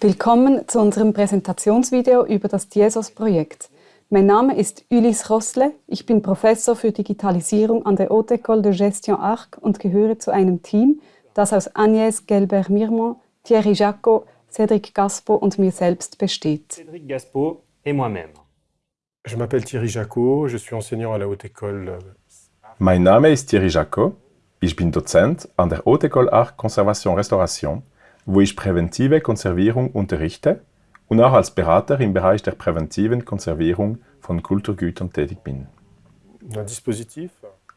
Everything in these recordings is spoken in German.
Willkommen zu unserem Präsentationsvideo über das Tiesos-Projekt. Mein Name ist Ulysse Rossle, ich bin Professor für Digitalisierung an der Haute École de Gestion Arc und gehöre zu einem Team, das aus Agnès Gelbert-Mirmont, Thierry Jacot, Cédric Gaspo und mir selbst besteht. Cédric Gaspo et moi-même. Je m'appelle Thierry Jacot, je suis enseignant à la Haute École. Mein Name ist Thierry Jacot, ich bin Dozent an der Haute École Art Conservation Restauration, wo ich präventive Konservierung unterrichte und auch als Berater im Bereich der präventiven Konservierung von Kulturgütern tätig bin.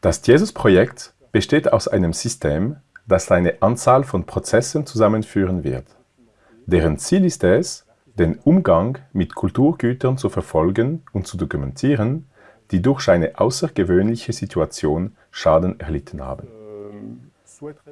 Das Jesus-Projekt besteht aus einem System, das eine Anzahl von Prozessen zusammenführen wird. Deren Ziel ist es, den Umgang mit Kulturgütern zu verfolgen und zu dokumentieren, die durch eine außergewöhnliche Situation Schaden erlitten haben.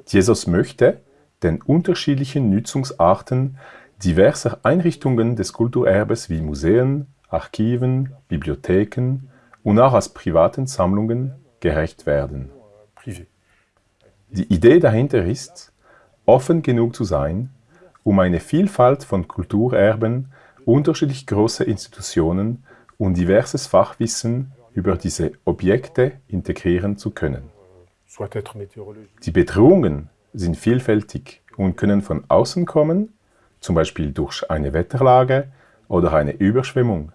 Jesus möchte den unterschiedlichen Nutzungsarten diverser Einrichtungen des Kulturerbes wie Museen, Archiven, Bibliotheken und auch als privaten Sammlungen gerecht werden. Die Idee dahinter ist, offen genug zu sein, um eine Vielfalt von Kulturerben, unterschiedlich große Institutionen und diverses Fachwissen über diese Objekte integrieren zu können. Die Bedrohungen sind vielfältig und können von außen kommen, zum Beispiel durch eine Wetterlage oder eine Überschwemmung.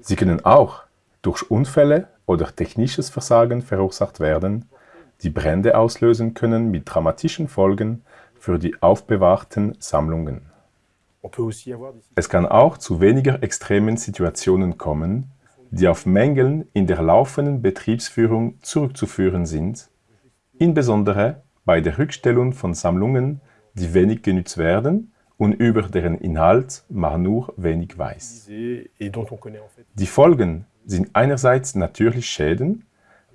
Sie können auch durch Unfälle oder technisches Versagen verursacht werden, die Brände auslösen können mit dramatischen Folgen für die aufbewahrten Sammlungen. Es kann auch zu weniger extremen Situationen kommen, die auf Mängeln in der laufenden Betriebsführung zurückzuführen sind, insbesondere bei der Rückstellung von Sammlungen, die wenig genutzt werden und über deren Inhalt man nur wenig weiß. Die Folgen sind einerseits natürlich Schäden,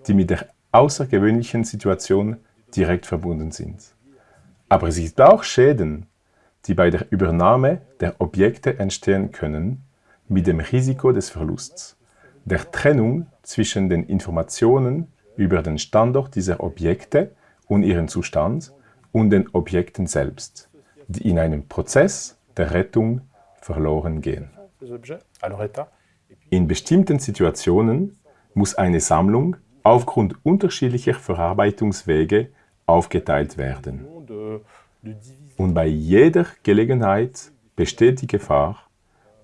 die mit der außergewöhnlichen Situation direkt verbunden sind. Aber es gibt auch Schäden, die bei der Übernahme der Objekte entstehen können, mit dem Risiko des Verlusts, der Trennung zwischen den Informationen über den Standort dieser Objekte und ihren Zustand und den Objekten selbst, die in einem Prozess der Rettung verloren gehen. In bestimmten Situationen muss eine Sammlung aufgrund unterschiedlicher Verarbeitungswege aufgeteilt werden. Und bei jeder Gelegenheit besteht die Gefahr,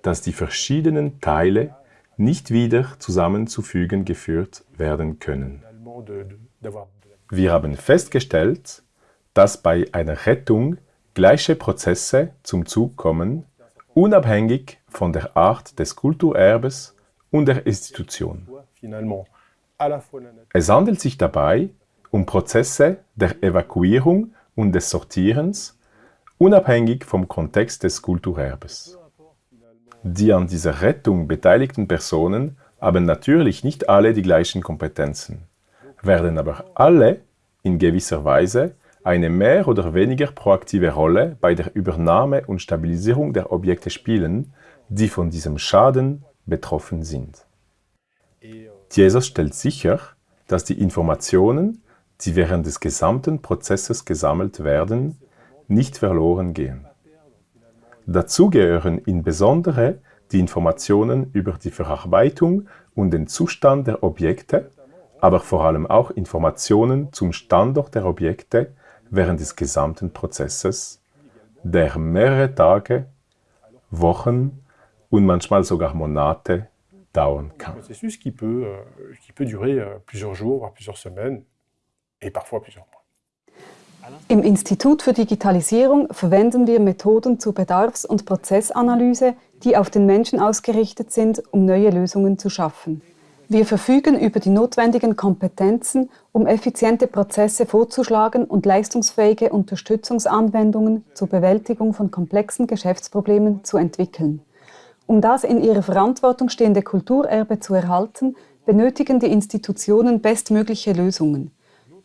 dass die verschiedenen Teile nicht wieder zusammenzufügen geführt werden können. Wir haben festgestellt, dass bei einer Rettung gleiche Prozesse zum Zug kommen, unabhängig von der Art des Kulturerbes und der Institution. Es handelt sich dabei um Prozesse der Evakuierung und des Sortierens, unabhängig vom Kontext des Kulturerbes. Die an dieser Rettung beteiligten Personen haben natürlich nicht alle die gleichen Kompetenzen werden aber alle in gewisser Weise eine mehr oder weniger proaktive Rolle bei der Übernahme und Stabilisierung der Objekte spielen, die von diesem Schaden betroffen sind. Jesus stellt sicher, dass die Informationen, die während des gesamten Prozesses gesammelt werden, nicht verloren gehen. Dazu gehören insbesondere die Informationen über die Verarbeitung und den Zustand der Objekte, aber vor allem auch Informationen zum Standort der Objekte während des gesamten Prozesses, der mehrere Tage, Wochen und manchmal sogar Monate dauern kann. euh, euh. Im Institut für Digitalisierung verwenden wir Methoden zur Bedarfs- und Prozessanalyse, die auf den Menschen ausgerichtet sind, um neue Lösungen zu schaffen. Wir verfügen über die notwendigen Kompetenzen, um effiziente Prozesse vorzuschlagen und leistungsfähige Unterstützungsanwendungen zur Bewältigung von komplexen Geschäftsproblemen zu entwickeln. Um das in ihrer Verantwortung stehende Kulturerbe zu erhalten, benötigen die Institutionen bestmögliche Lösungen.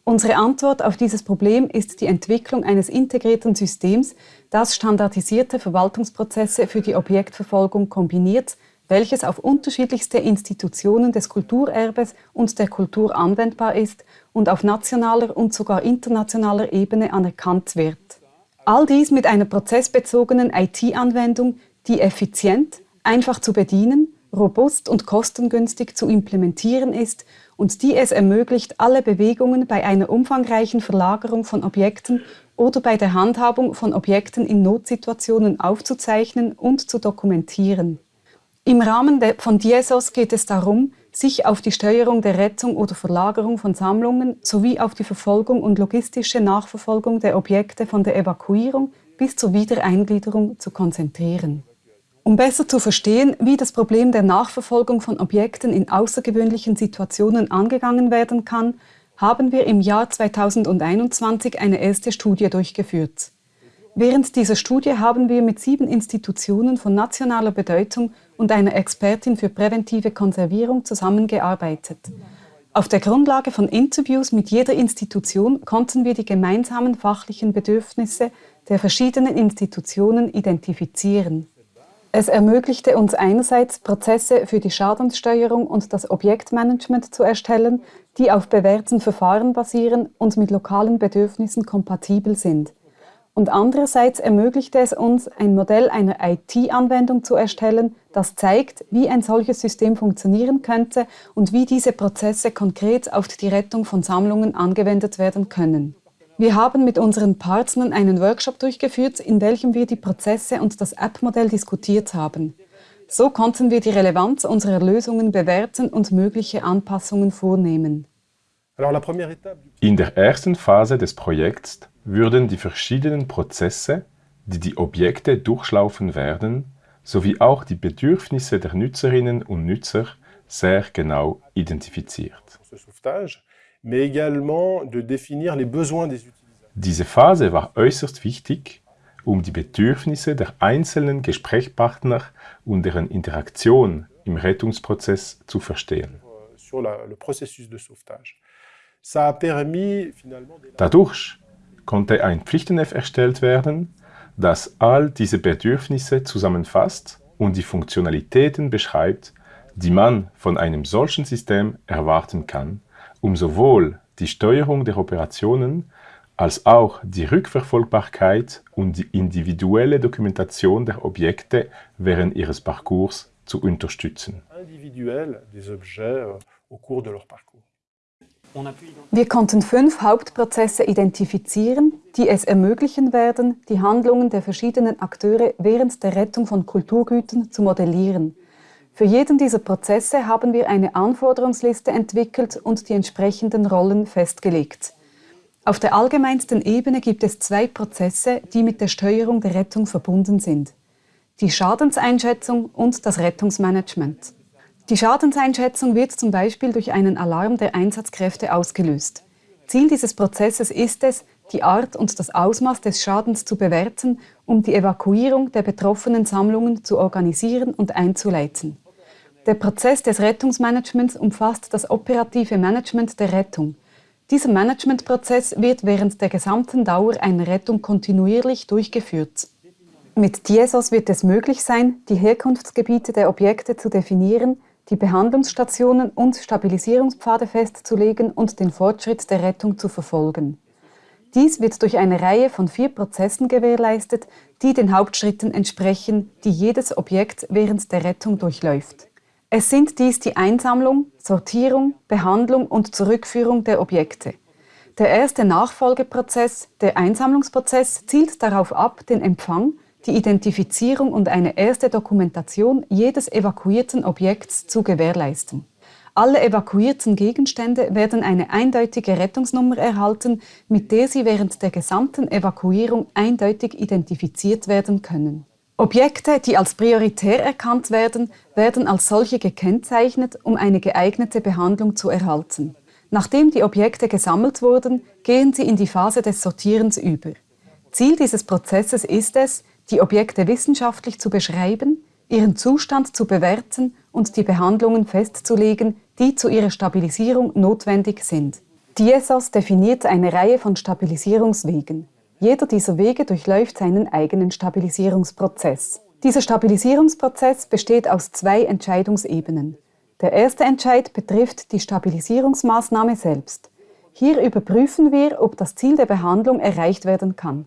Unsere Antwort auf dieses Problem ist die Entwicklung eines integrierten Systems, das standardisierte Verwaltungsprozesse für die Objektverfolgung kombiniert, welches auf unterschiedlichste Institutionen des Kulturerbes und der Kultur anwendbar ist und auf nationaler und sogar internationaler Ebene anerkannt wird. All dies mit einer prozessbezogenen IT-Anwendung, die effizient, einfach zu bedienen, robust und kostengünstig zu implementieren ist und die es ermöglicht, alle Bewegungen bei einer umfangreichen Verlagerung von Objekten oder bei der Handhabung von Objekten in Notsituationen aufzuzeichnen und zu dokumentieren. Im Rahmen von DSOS geht es darum, sich auf die Steuerung der Rettung oder Verlagerung von Sammlungen sowie auf die Verfolgung und logistische Nachverfolgung der Objekte von der Evakuierung bis zur Wiedereingliederung zu konzentrieren. Um besser zu verstehen, wie das Problem der Nachverfolgung von Objekten in außergewöhnlichen Situationen angegangen werden kann, haben wir im Jahr 2021 eine erste Studie durchgeführt. Während dieser Studie haben wir mit sieben Institutionen von nationaler Bedeutung und einer Expertin für präventive Konservierung zusammengearbeitet. Auf der Grundlage von Interviews mit jeder Institution konnten wir die gemeinsamen fachlichen Bedürfnisse der verschiedenen Institutionen identifizieren. Es ermöglichte uns einerseits, Prozesse für die Schadenssteuerung und das Objektmanagement zu erstellen, die auf bewährten Verfahren basieren und mit lokalen Bedürfnissen kompatibel sind. Und andererseits ermöglichte es uns, ein Modell einer IT-Anwendung zu erstellen, das zeigt, wie ein solches System funktionieren könnte und wie diese Prozesse konkret auf die Rettung von Sammlungen angewendet werden können. Wir haben mit unseren Partnern einen Workshop durchgeführt, in welchem wir die Prozesse und das App-Modell diskutiert haben. So konnten wir die Relevanz unserer Lösungen bewerten und mögliche Anpassungen vornehmen. In der ersten Phase des Projekts würden die verschiedenen Prozesse, die die Objekte durchlaufen werden, sowie auch die Bedürfnisse der Nutzerinnen und Nutzer sehr genau identifiziert. Diese Phase war äußerst wichtig, um die Bedürfnisse der einzelnen Gesprächspartner und deren Interaktion im Rettungsprozess zu verstehen. Dadurch konnte ein Pflichtenheft erstellt werden, das all diese Bedürfnisse zusammenfasst und die Funktionalitäten beschreibt, die man von einem solchen System erwarten kann, um sowohl die Steuerung der Operationen als auch die Rückverfolgbarkeit und die individuelle Dokumentation der Objekte während ihres Parcours zu unterstützen. Wir konnten fünf Hauptprozesse identifizieren, die es ermöglichen werden, die Handlungen der verschiedenen Akteure während der Rettung von Kulturgütern zu modellieren – für jeden dieser Prozesse haben wir eine Anforderungsliste entwickelt und die entsprechenden Rollen festgelegt. Auf der allgemeinsten Ebene gibt es zwei Prozesse, die mit der Steuerung der Rettung verbunden sind. Die Schadenseinschätzung und das Rettungsmanagement. Die Schadenseinschätzung wird zum Beispiel durch einen Alarm der Einsatzkräfte ausgelöst. Ziel dieses Prozesses ist es, die Art und das Ausmaß des Schadens zu bewerten, um die Evakuierung der betroffenen Sammlungen zu organisieren und einzuleiten. Der Prozess des Rettungsmanagements umfasst das operative Management der Rettung. Dieser Managementprozess wird während der gesamten Dauer einer Rettung kontinuierlich durchgeführt. Mit DSOS wird es möglich sein, die Herkunftsgebiete der Objekte zu definieren, die Behandlungsstationen und Stabilisierungspfade festzulegen und den Fortschritt der Rettung zu verfolgen. Dies wird durch eine Reihe von vier Prozessen gewährleistet, die den Hauptschritten entsprechen, die jedes Objekt während der Rettung durchläuft. Es sind dies die Einsammlung, Sortierung, Behandlung und Zurückführung der Objekte. Der erste Nachfolgeprozess, der Einsammlungsprozess, zielt darauf ab, den Empfang, die Identifizierung und eine erste Dokumentation jedes evakuierten Objekts zu gewährleisten. Alle evakuierten Gegenstände werden eine eindeutige Rettungsnummer erhalten, mit der sie während der gesamten Evakuierung eindeutig identifiziert werden können. Objekte, die als prioritär erkannt werden, werden als solche gekennzeichnet, um eine geeignete Behandlung zu erhalten. Nachdem die Objekte gesammelt wurden, gehen sie in die Phase des Sortierens über. Ziel dieses Prozesses ist es, die Objekte wissenschaftlich zu beschreiben, ihren Zustand zu bewerten und die Behandlungen festzulegen, die zu ihrer Stabilisierung notwendig sind. DSOS definiert eine Reihe von Stabilisierungswegen. Jeder dieser Wege durchläuft seinen eigenen Stabilisierungsprozess. Dieser Stabilisierungsprozess besteht aus zwei Entscheidungsebenen. Der erste Entscheid betrifft die Stabilisierungsmaßnahme selbst. Hier überprüfen wir, ob das Ziel der Behandlung erreicht werden kann.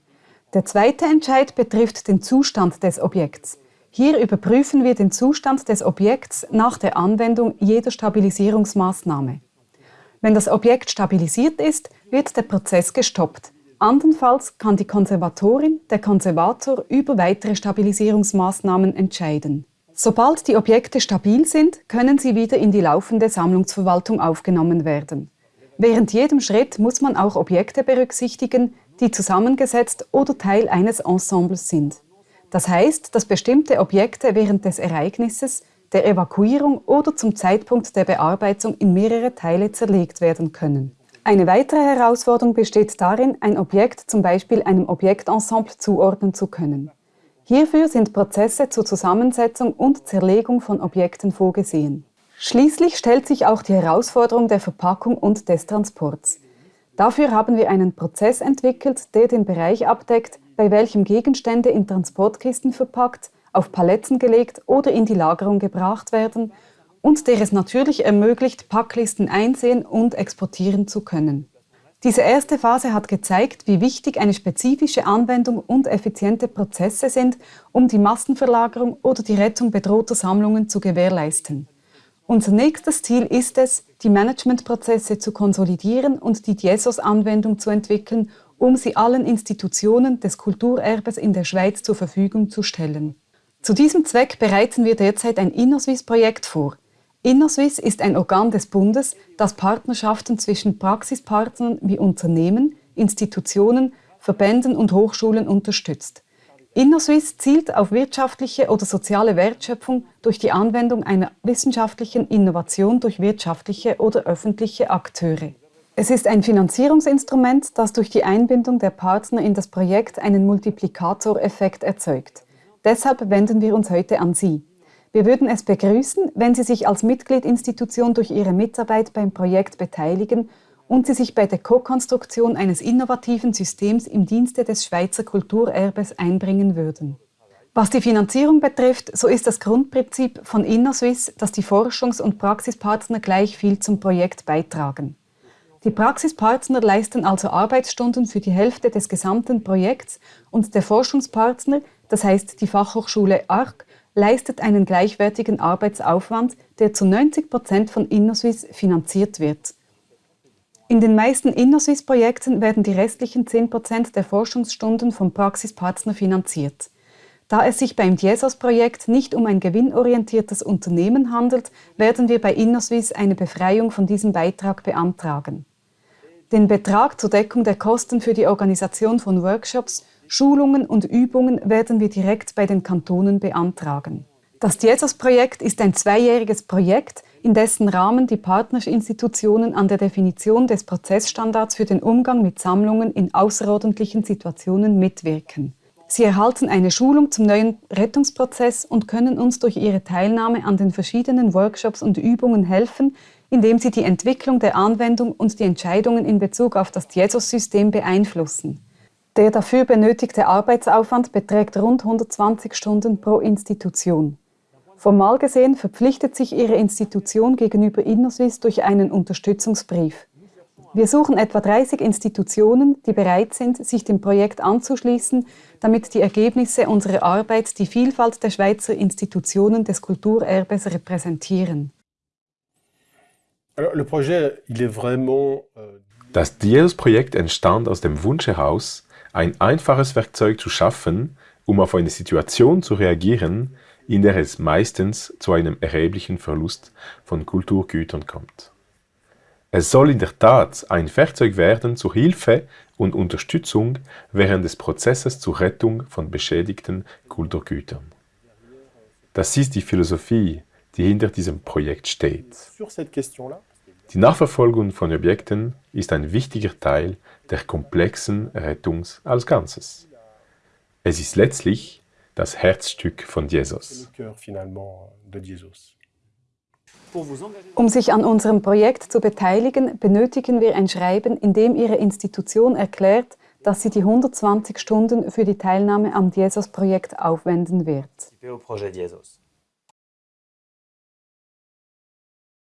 Der zweite Entscheid betrifft den Zustand des Objekts. Hier überprüfen wir den Zustand des Objekts nach der Anwendung jeder Stabilisierungsmaßnahme. Wenn das Objekt stabilisiert ist, wird der Prozess gestoppt. Andernfalls kann die Konservatorin, der Konservator über weitere Stabilisierungsmaßnahmen entscheiden. Sobald die Objekte stabil sind, können sie wieder in die laufende Sammlungsverwaltung aufgenommen werden. Während jedem Schritt muss man auch Objekte berücksichtigen, die zusammengesetzt oder Teil eines Ensembles sind. Das heißt, dass bestimmte Objekte während des Ereignisses, der Evakuierung oder zum Zeitpunkt der Bearbeitung in mehrere Teile zerlegt werden können. Eine weitere Herausforderung besteht darin, ein Objekt zum Beispiel einem Objektensemble zuordnen zu können. Hierfür sind Prozesse zur Zusammensetzung und Zerlegung von Objekten vorgesehen. Schließlich stellt sich auch die Herausforderung der Verpackung und des Transports. Dafür haben wir einen Prozess entwickelt, der den Bereich abdeckt, bei welchem Gegenstände in Transportkisten verpackt, auf Paletten gelegt oder in die Lagerung gebracht werden und der es natürlich ermöglicht, Packlisten einsehen und exportieren zu können. Diese erste Phase hat gezeigt, wie wichtig eine spezifische Anwendung und effiziente Prozesse sind, um die Massenverlagerung oder die Rettung bedrohter Sammlungen zu gewährleisten. Unser nächstes Ziel ist es, die Managementprozesse zu konsolidieren und die DIESOS-Anwendung zu entwickeln, um sie allen Institutionen des Kulturerbes in der Schweiz zur Verfügung zu stellen. Zu diesem Zweck bereiten wir derzeit ein InnoSwiss-Projekt vor – InnoSwiss ist ein Organ des Bundes, das Partnerschaften zwischen Praxispartnern wie Unternehmen, Institutionen, Verbänden und Hochschulen unterstützt. InnoSwiss zielt auf wirtschaftliche oder soziale Wertschöpfung durch die Anwendung einer wissenschaftlichen Innovation durch wirtschaftliche oder öffentliche Akteure. Es ist ein Finanzierungsinstrument, das durch die Einbindung der Partner in das Projekt einen Multiplikatoreffekt erzeugt. Deshalb wenden wir uns heute an Sie. Wir würden es begrüßen, wenn Sie sich als Mitgliedinstitution durch Ihre Mitarbeit beim Projekt beteiligen und Sie sich bei der Co-Konstruktion eines innovativen Systems im Dienste des Schweizer Kulturerbes einbringen würden. Was die Finanzierung betrifft, so ist das Grundprinzip von InnoSwiss, dass die Forschungs- und Praxispartner gleich viel zum Projekt beitragen. Die Praxispartner leisten also Arbeitsstunden für die Hälfte des gesamten Projekts und der Forschungspartner, das heißt die Fachhochschule ARC, leistet einen gleichwertigen Arbeitsaufwand, der zu 90 Prozent von InnoSwiss finanziert wird. In den meisten InnoSwiss-Projekten werden die restlichen 10 Prozent der Forschungsstunden vom Praxispartner finanziert. Da es sich beim DIESOS-Projekt nicht um ein gewinnorientiertes Unternehmen handelt, werden wir bei InnoSwiss eine Befreiung von diesem Beitrag beantragen. Den Betrag zur Deckung der Kosten für die Organisation von Workshops Schulungen und Übungen werden wir direkt bei den Kantonen beantragen. Das Jesus-Projekt ist ein zweijähriges Projekt, in dessen Rahmen die Partnerinstitutionen an der Definition des Prozessstandards für den Umgang mit Sammlungen in außerordentlichen Situationen mitwirken. Sie erhalten eine Schulung zum neuen Rettungsprozess und können uns durch ihre Teilnahme an den verschiedenen Workshops und Übungen helfen, indem sie die Entwicklung der Anwendung und die Entscheidungen in Bezug auf das Jesus-System beeinflussen. Der dafür benötigte Arbeitsaufwand beträgt rund 120 Stunden pro Institution. Formal gesehen verpflichtet sich Ihre Institution gegenüber InnoSwiss durch einen Unterstützungsbrief. Wir suchen etwa 30 Institutionen, die bereit sind, sich dem Projekt anzuschließen, damit die Ergebnisse unserer Arbeit die Vielfalt der Schweizer Institutionen des Kulturerbes repräsentieren. Euh, das Diels-Projekt entstand aus dem Wunsch heraus, ein einfaches Werkzeug zu schaffen, um auf eine Situation zu reagieren, in der es meistens zu einem erheblichen Verlust von Kulturgütern kommt. Es soll in der Tat ein Werkzeug werden zur Hilfe und Unterstützung während des Prozesses zur Rettung von beschädigten Kulturgütern. Das ist die Philosophie, die hinter diesem Projekt steht. Die Nachverfolgung von Objekten ist ein wichtiger Teil der komplexen Rettung als Ganzes. Es ist letztlich das Herzstück von Jesus. Um sich an unserem Projekt zu beteiligen, benötigen wir ein Schreiben, in dem Ihre Institution erklärt, dass sie die 120 Stunden für die Teilnahme am Jesus-Projekt aufwenden wird.